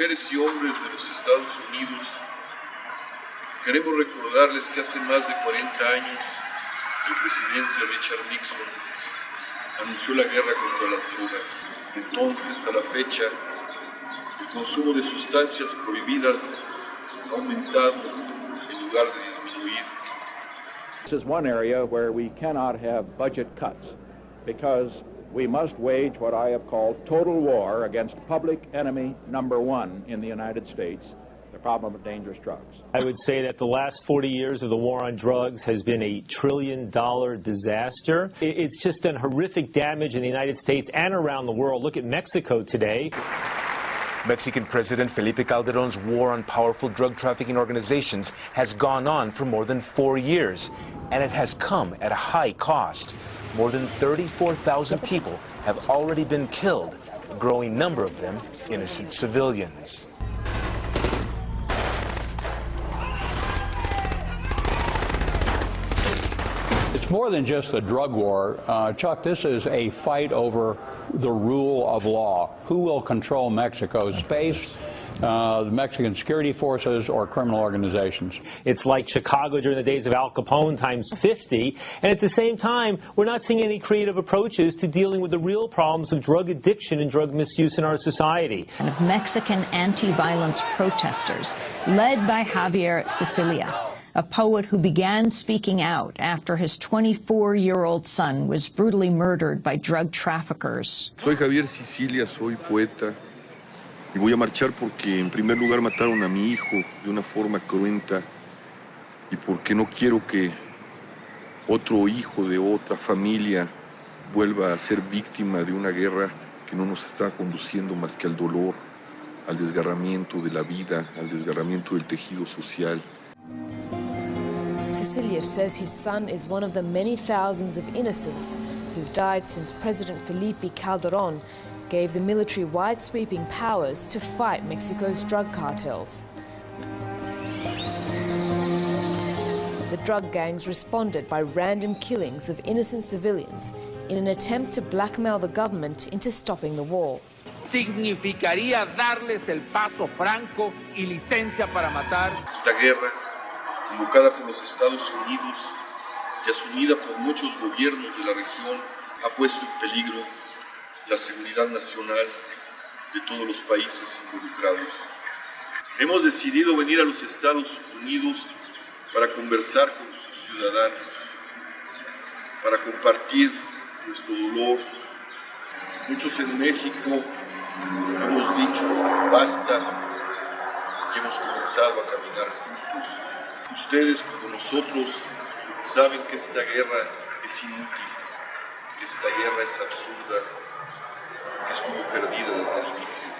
mujeres y hombres de los Estados Unidos, queremos recordarles que hace más de 40 años el presidente Richard Nixon anunció la guerra contra las drogas. Entonces, a la fecha, el consumo de sustancias prohibidas ha aumentado en lugar de disminuir. This is one area where we cannot have budget cuts because we must wage what I have called total war against public enemy number one in the United States, the problem of dangerous drugs. I would say that the last 40 years of the war on drugs has been a trillion dollar disaster. It's just done horrific damage in the United States and around the world. Look at Mexico today. Mexican President Felipe Calderon's war on powerful drug trafficking organizations has gone on for more than four years, and it has come at a high cost. More than 34,000 people have already been killed, a growing number of them innocent civilians. It's more than just a drug war. Uh, Chuck, this is a fight over the rule of law. Who will control Mexico's space? Uh, the Mexican security forces or criminal organizations. It's like Chicago during the days of Al Capone times 50. And at the same time, we're not seeing any creative approaches to dealing with the real problems of drug addiction and drug misuse in our society. And of Mexican anti-violence protesters, led by Javier Sicilia a poet who began speaking out after his 24-year-old son was brutally murdered by drug traffickers. Soy Javier Sicilia, soy poeta y voy a marchar porque en primer lugar mataron a mi hijo de una forma cruenta y porque no quiero que otro hijo de otra familia vuelva a ser víctima de una guerra que no nos está conduciendo más que al dolor, al desgarramiento de la vida, al desgarramiento del tejido social. Cecilia says his son is one of the many thousands of innocents who've died since President Felipe Calderon gave the military wide-sweeping powers to fight Mexico's drug cartels. The drug gangs responded by random killings of innocent civilians in an attempt to blackmail the government into stopping the war. Significaría darles el paso franco y licencia para matar. Esta guerra convocada por los Estados Unidos y asumida por muchos gobiernos de la región, ha puesto en peligro la seguridad nacional de todos los países involucrados. Hemos decidido venir a los Estados Unidos para conversar con sus ciudadanos, para compartir nuestro dolor. Muchos en México hemos dicho basta y hemos comenzado a caminar juntos. Ustedes como nosotros saben que esta guerra es inútil, que esta guerra es absurda que estuvo perdida desde el inicio.